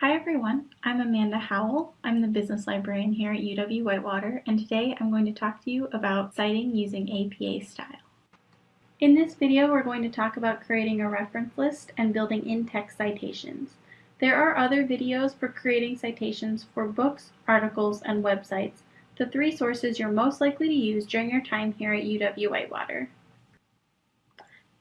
Hi everyone, I'm Amanda Howell. I'm the business librarian here at UW-Whitewater and today I'm going to talk to you about citing using APA style. In this video we're going to talk about creating a reference list and building in-text citations. There are other videos for creating citations for books, articles, and websites, the three sources you're most likely to use during your time here at UW-Whitewater.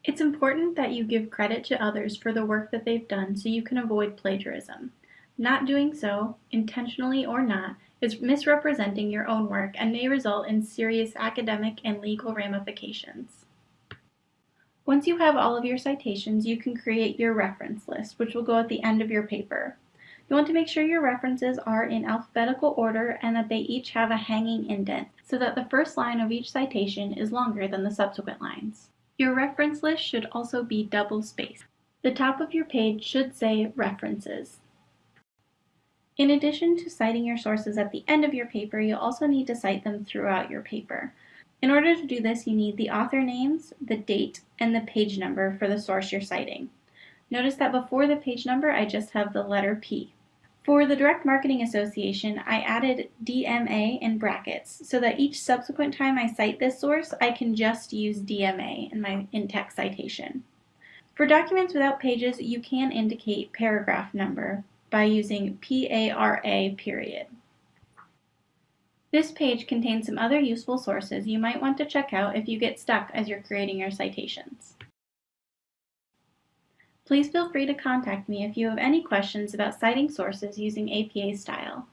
It's important that you give credit to others for the work that they've done so you can avoid plagiarism. Not doing so, intentionally or not, is misrepresenting your own work and may result in serious academic and legal ramifications. Once you have all of your citations, you can create your reference list, which will go at the end of your paper. You want to make sure your references are in alphabetical order and that they each have a hanging indent, so that the first line of each citation is longer than the subsequent lines. Your reference list should also be double-spaced. The top of your page should say References. In addition to citing your sources at the end of your paper, you'll also need to cite them throughout your paper. In order to do this, you need the author names, the date, and the page number for the source you're citing. Notice that before the page number, I just have the letter P. For the Direct Marketing Association, I added DMA in brackets so that each subsequent time I cite this source, I can just use DMA in my in-text citation. For documents without pages, you can indicate paragraph number, by using PARA period. This page contains some other useful sources you might want to check out if you get stuck as you're creating your citations. Please feel free to contact me if you have any questions about citing sources using APA style.